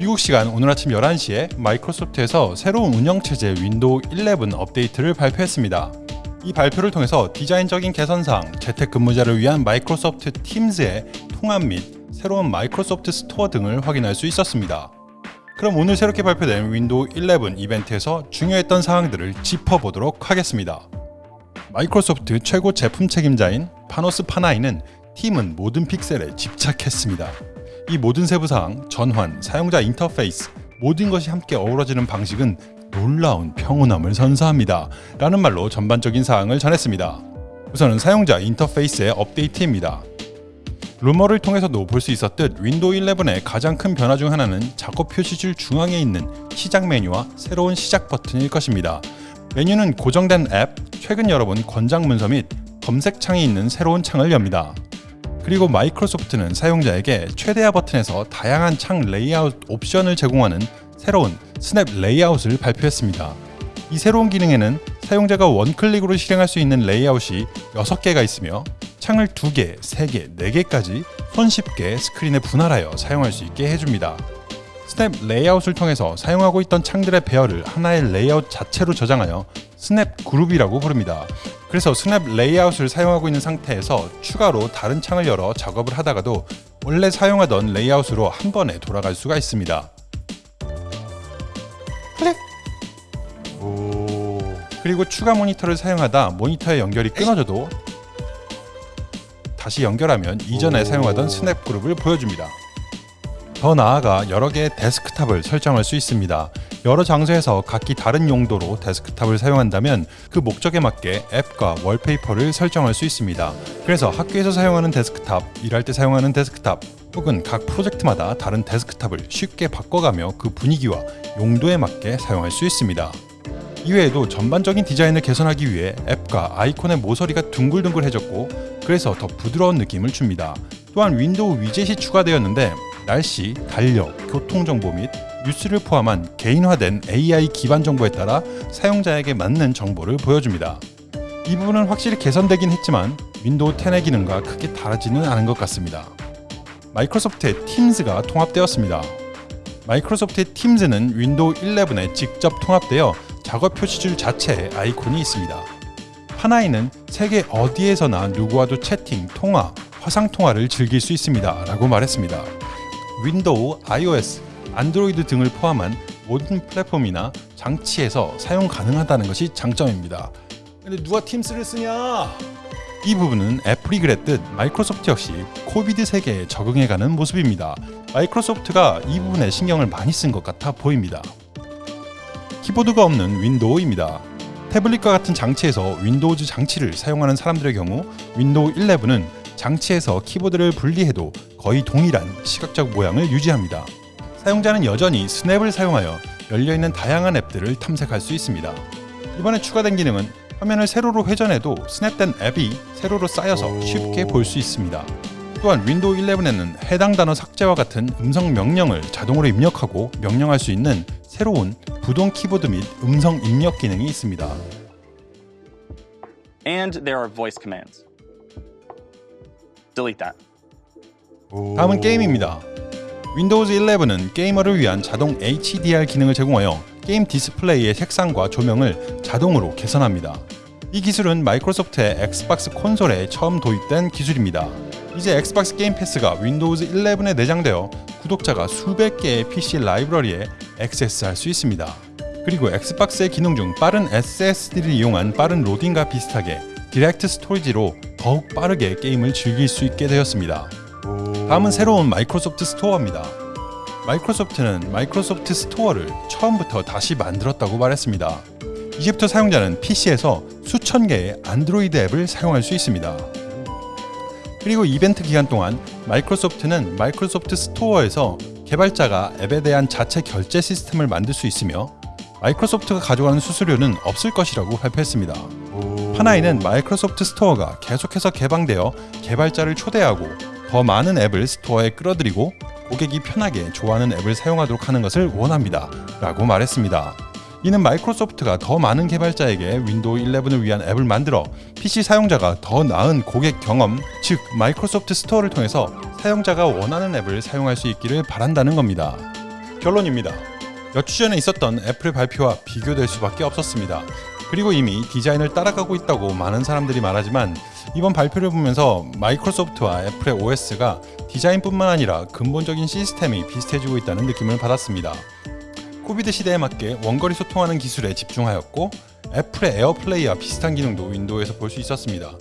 미국 시간 오늘 아침 11시에 마이크로소프트에서 새로운 운영체제 윈도우 11 업데이트를 발표했습니다. 이 발표를 통해서 디자인적인 개선사항, 재택근무자를 위한 마이크로소프트 팀즈의 통합 및 새로운 마이크로소프트 스토어 등을 확인할 수 있었습니다. 그럼 오늘 새롭게 발표된 윈도우 11 이벤트에서 중요했던 사항들을 짚어보도록 하겠습니다. 마이크로소프트 최고 제품 책임자인 파노스 파나이는 팀은 모든 픽셀에 집착했습니다. 이 모든 세부사항, 전환, 사용자 인터페이스 모든 것이 함께 어우러지는 방식은 놀라운 평온함을 선사합니다. 라는 말로 전반적인 사항을 전했습니다. 우선은 사용자 인터페이스의 업데이트입니다. 루머를 통해서도 볼 수 있었듯 윈도우 11의 가장 큰 변화 중 하나는 작업 표시줄 중앙에 있는 시작 메뉴와 새로운 시작 버튼일 것입니다. 메뉴는 고정된 앱, 최근 열어본 권장 문서 및 검색창이 있는 새로운 창을 엽니다. 그리고 마이크로소프트는 사용자에게 최대화 버튼에서 다양한 창 레이아웃 옵션을 제공하는 새로운 스냅 레이아웃을 발표했습니다. 이 새로운 기능에는 사용자가 one click으로 실행할 수 있는 레이아웃이 6개가 있으며 창을 2개, 3개, 4개까지 손쉽게 스크린에 분할하여 사용할 수 있게 해줍니다. 스냅 레이아웃을 통해서 사용하고 있던 창들의 배열을 하나의 레이아웃 자체로 저장하여 스냅 그룹이라고 부릅니다. 그래서 스냅 레이아웃을 사용하고 있는 상태에서 추가로 다른 창을 열어 작업을 하다가도 원래 사용하던 레이아웃으로 한 번에 돌아갈 수가 있습니다. 클릭! 오. 그리고 추가 모니터를 사용하다 모니터의 연결이 끊어져도 다시 연결하면 이전에 사용하던 스냅 그룹을 보여줍니다. 더 나아가 여러 개의 데스크탑을 설정할 수 있습니다. 여러 장소에서 각기 다른 용도로 데스크탑을 사용한다면 그 목적에 맞게 앱과 wallpaper를 설정할 수 있습니다. 그래서 학교에서 사용하는 데스크탑, 일할 때 사용하는 데스크탑, 혹은 각 프로젝트마다 다른 데스크탑을 쉽게 바꿔가며 그 분위기와 용도에 맞게 사용할 수 있습니다. 이외에도 전반적인 디자인을 개선하기 위해 앱과 아이콘의 모서리가 둥글둥글해졌고 그래서 더 부드러운 느낌을 줍니다. 또한 윈도우 위젯이 추가되었는데 날씨, 달력, 교통정보 및 뉴스를 포함한 개인화된 AI 기반 정보에 따라 사용자에게 맞는 정보를 보여줍니다. 이 부분은 확실히 개선되긴 했지만 윈도우 10의 기능과 크게 다르지는 않은 것 같습니다. 마이크로소프트의 팀즈가 통합되었습니다. 마이크로소프트의 팀즈는 윈도우 11에 직접 통합되어 작업 표시줄 자체에 아이콘이 있습니다. 파나이는 세계 어디에서나 누구와도 채팅, 통화, 화상통화를 즐길 수 있습니다. 라고 말했습니다. 윈도우, iOS, 안드로이드 등을 포함한 모든 플랫폼이나 장치에서 사용 가능하다는 것이 장점입니다. 근데 누가 팀즈를 쓰냐? 이 부분은 애플이 그랬듯 마이크로소프트 역시 COVID 세계에 적응해가는 모습입니다. 마이크로소프트가 이 부분에 신경을 많이 쓴 것 같아 보입니다. 키보드가 없는 윈도우입니다. 태블릿과 같은 장치에서 윈도우즈 장치를 사용하는 사람들의 경우 윈도우 11은 장치에서 키보드를 분리해도 거의 동일한 시각적 모양을 유지합니다. 사용자는 여전히 snap을 사용하여 열려있는 다양한 앱들을 탐색할 수 있습니다. 이번에 추가된 기능은 화면을 세로로 회전해도 snap된 앱이 세로로 쌓여서 쉽게 볼 수 있습니다. 또한 윈도우 11에는 해당 단어 삭제와 같은 음성 명령을 자동으로 입력하고 명령할 수 있는 새로운 부동 키보드 및 음성 입력 기능이 있습니다. And there are voice commands. Delete that. 다음은 게임입니다. 윈도우즈 11은 게이머를 위한 자동 HDR 기능을 제공하여 게임 디스플레이의 색상과 조명을 자동으로 개선합니다. 이 기술은 마이크로소프트의 엑스박스 콘솔에 처음 도입된 기술입니다. 이제 엑스박스 게임 패스가 윈도우즈 11에 내장되어 구독자가 수백 개의 PC 라이브러리에 액세스할 수 있습니다. 그리고 엑스박스의 기능 중 빠른 SSD를 이용한 빠른 로딩과 비슷하게 DirectStorage로 더욱 빠르게 게임을 즐길 수 있게 되었습니다. 다음은 새로운 마이크로소프트 스토어입니다. 마이크로소프트는 마이크로소프트 스토어를 처음부터 다시 만들었다고 말했습니다. 이제부터 사용자는 PC에서 수천 개의 안드로이드 앱을 사용할 수 있습니다. 그리고 이벤트 기간 동안 마이크로소프트는 마이크로소프트 스토어에서 개발자가 앱에 대한 자체 결제 시스템을 만들 수 있으며 마이크로소프트가 가져가는 수수료는 없을 것이라고 발표했습니다. 파나이는 마이크로소프트 스토어가 계속해서 개방되어 개발자를 초대하고 더 많은 앱을 스토어에 끌어들이고 고객이 편하게 좋아하는 앱을 사용하도록 하는 것을 원합니다. 라고 말했습니다. 이는 마이크로소프트가 더 많은 개발자에게 윈도우 11을 위한 앱을 만들어 PC 사용자가 더 나은 고객 경험, 즉 마이크로소프트 스토어를 통해서 사용자가 원하는 앱을 사용할 수 있기를 바란다는 겁니다. 결론입니다. 몇 주 전에 있었던 애플의 발표와 비교될 수밖에 없었습니다. 그리고 이미 디자인을 따라가고 있다고 많은 사람들이 말하지만 이번 발표를 보면서 마이크로소프트와 애플의 OS가 디자인뿐만 아니라 근본적인 시스템이 비슷해지고 있다는 느낌을 받았습니다. COVID 시대에 맞게 원거리 소통하는 기술에 집중하였고 애플의 에어플레이와 비슷한 기능도 윈도우에서 볼 수 있었습니다.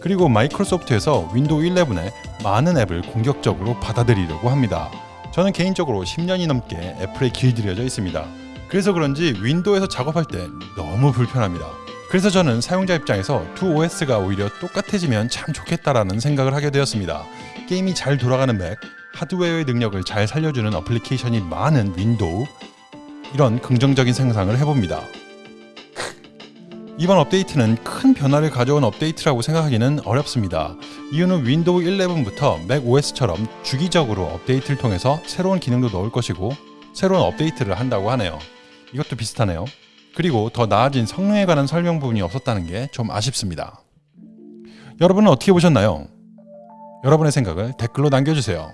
그리고 마이크로소프트에서 윈도우 11에 많은 앱을 공격적으로 받아들이려고 합니다. 저는 개인적으로 10년이 넘게 애플에 길들여져 있습니다. 그래서 그런지 윈도우에서 작업할 때 너무 불편합니다. 그래서 저는 사용자 입장에서 두 OS가 오히려 똑같아지면 참 좋겠다라는 생각을 하게 되었습니다. 게임이 잘 돌아가는 맥, 하드웨어의 능력을 잘 살려주는 어플리케이션이 많은 윈도우, 이런 긍정적인 생각을 해봅니다. 이번 업데이트는 큰 변화를 가져온 업데이트라고 생각하기는 어렵습니다. 이유는 윈도우 11부터 맥 OS처럼 주기적으로 업데이트를 통해서 새로운 기능도 넣을 것이고 새로운 업데이트를 한다고 하네요. 이것도 비슷하네요. 그리고 더 나아진 성능에 관한 설명 부분이 없었다는 게 좀 아쉽습니다. 여러분은 어떻게 보셨나요? 여러분의 생각을 댓글로 남겨주세요.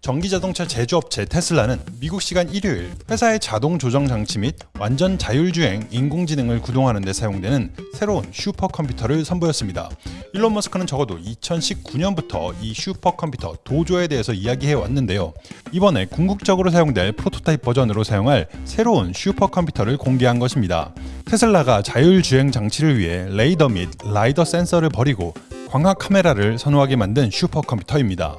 전기자동차 제조업체 테슬라는 미국 시간 일요일 회사의 자동 조정 장치 및 완전 자율주행 인공지능을 구동하는 데 사용되는 새로운 슈퍼컴퓨터를 선보였습니다. 일론 머스크는 적어도 2019년부터 이 슈퍼컴퓨터 도조에 대해서 이야기해 왔는데요. 이번에 궁극적으로 사용될 프로토타입 버전으로 사용할 새로운 슈퍼컴퓨터를 공개한 것입니다. 테슬라가 자율주행 장치를 위해 레이더 및 라이더 센서를 버리고 광학 카메라를 선호하게 만든 슈퍼컴퓨터입니다.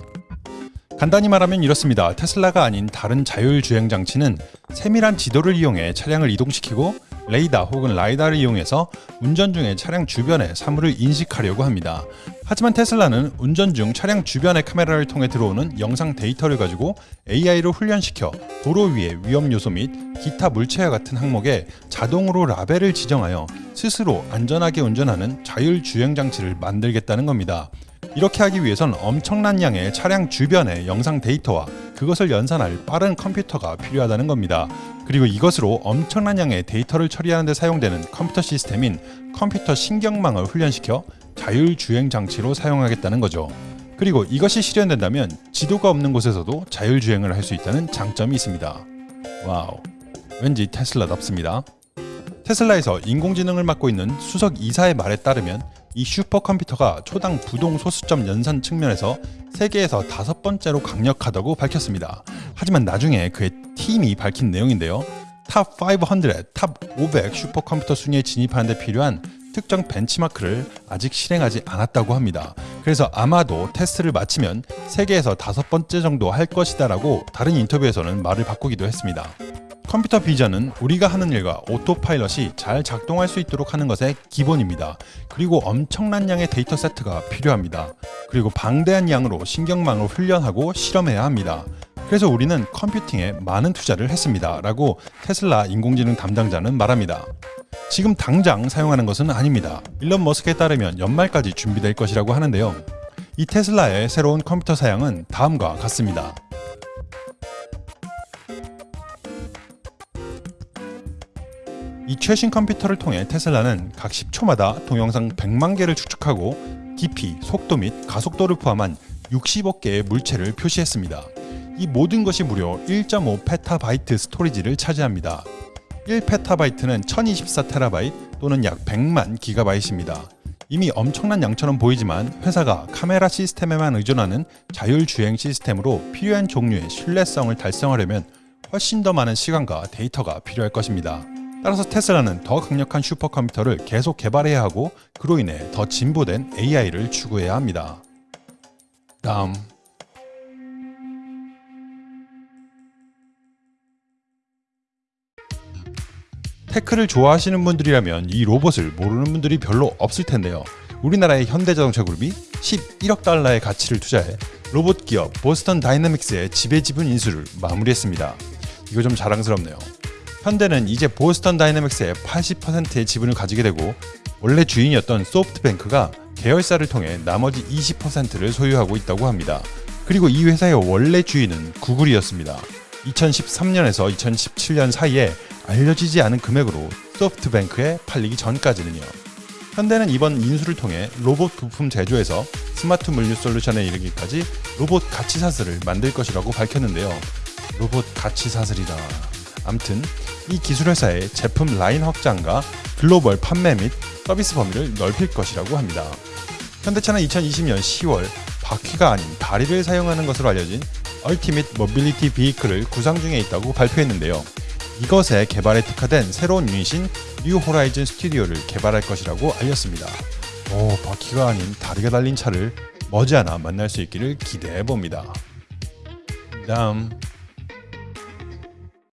간단히 말하면 이렇습니다. 테슬라가 아닌 다른 자율주행 장치는 세밀한 지도를 이용해 차량을 이동시키고 레이더 혹은 라이다를 이용해서 운전 중에 차량 주변의 사물을 인식하려고 합니다. 하지만 테슬라는 운전 중 차량 주변의 카메라를 통해 들어오는 영상 데이터를 가지고 AI로 훈련시켜 도로 위의 위험 요소 및 기타 물체와 같은 항목에 자동으로 라벨을 지정하여 스스로 안전하게 운전하는 자율주행 장치를 만들겠다는 겁니다. 이렇게 하기 위해선 엄청난 양의 차량 주변의 영상 데이터와 그것을 연산할 빠른 컴퓨터가 필요하다는 겁니다. 그리고 이것으로 엄청난 양의 데이터를 처리하는 데 사용되는 컴퓨터 시스템인 컴퓨터 신경망을 훈련시켜 자율주행 장치로 사용하겠다는 거죠. 그리고 이것이 실현된다면 지도가 없는 곳에서도 자율주행을 할 수 있다는 장점이 있습니다. 와우. 왠지 테슬라답습니다. 테슬라에서 인공지능을 맡고 있는 수석 이사의 말에 따르면 이 슈퍼컴퓨터가 초당 부동 소수점 연산 측면에서 세계에서 다섯 번째로 강력하다고 밝혔습니다. 하지만 나중에 그의 팀이 밝힌 내용인데요. Top 500, Top 500 슈퍼컴퓨터 순위에 진입하는 데 필요한 특정 벤치마크를 아직 실행하지 않았다고 합니다. 그래서 아마도 테스트를 마치면 세계에서 다섯 번째 정도 할 것이다 라고 다른 인터뷰에서는 말을 바꾸기도 했습니다. 컴퓨터 비전은 우리가 하는 일과 오토파일럿이 잘 작동할 수 있도록 하는 것의 기본입니다. 그리고 엄청난 양의 데이터 세트가 필요합니다. 그리고 방대한 양으로 신경망을 훈련하고 실험해야 합니다. 그래서 우리는 컴퓨팅에 많은 투자를 했습니다. 라고 테슬라 인공지능 담당자는 말합니다. 지금 당장 사용하는 것은 아닙니다. 일론 머스크에 따르면 연말까지 준비될 것이라고 하는데요. 이 테슬라의 새로운 컴퓨터 사양은 다음과 같습니다. 이 최신 컴퓨터를 통해 테슬라는 각 10초마다 동영상 100만 개를 추측하고 깊이, 속도 및 가속도를 포함한 60억 개의 물체를 표시했습니다. 이 모든 것이 무려 1.5 페타바이트 스토리지를 차지합니다. 1 페타바이트는 1024테라바이트 또는 약 100만 기가바이트입니다. 이미 엄청난 양처럼 보이지만 회사가 카메라 시스템에만 의존하는 자율주행 시스템으로 필요한 종류의 신뢰성을 달성하려면 훨씬 더 많은 시간과 데이터가 필요할 것입니다. 따라서 테슬라는 더 강력한 슈퍼컴퓨터를 계속 개발해야 하고 그로 인해 더 진보된 AI를 추구해야 합니다. 다음 테크를 좋아하시는 분들이라면 이 로봇을 모르는 분들이 별로 없을 텐데요. 우리나라의 현대자동차 그룹이 11억 달러의 가치를 투자해 로봇 기업 보스턴 다이내믹스의 지배 지분 인수를 마무리했습니다. 이거 좀 자랑스럽네요. 현대는 이제 보스턴 다이내믹스의 80%의 지분을 가지게 되고 원래 주인이었던 소프트뱅크가 계열사를 통해 나머지 20%를 소유하고 있다고 합니다. 그리고 이 회사의 원래 주인은 구글이었습니다. 2013년에서 2017년 사이에 알려지지 않은 금액으로 소프트뱅크에 팔리기 전까지는요. 현대는 이번 인수를 통해 로봇 부품 제조에서 스마트 물류 솔루션에 이르기까지 로봇 가치 사슬을 만들 것이라고 밝혔는데요. 로봇 가치 사슬이다. 암튼 이 기술 회사의 제품 라인 확장과 글로벌 판매 및 서비스 범위를 넓힐 것이라고 합니다. 현대차는 2020년 10월 바퀴가 아닌 다리를 사용하는 것으로 알려진 Ultimate Mobility Vehicle을 구상 중에 있다고 발표했는데요. 이것의 개발에 특화된 새로운 유닛인 New Horizon Studio를 개발할 것이라고 알렸습니다. 오, 바퀴가 아닌 다리가 달린 차를 머지않아 만날 수 있기를 기대해 봅니다. 다음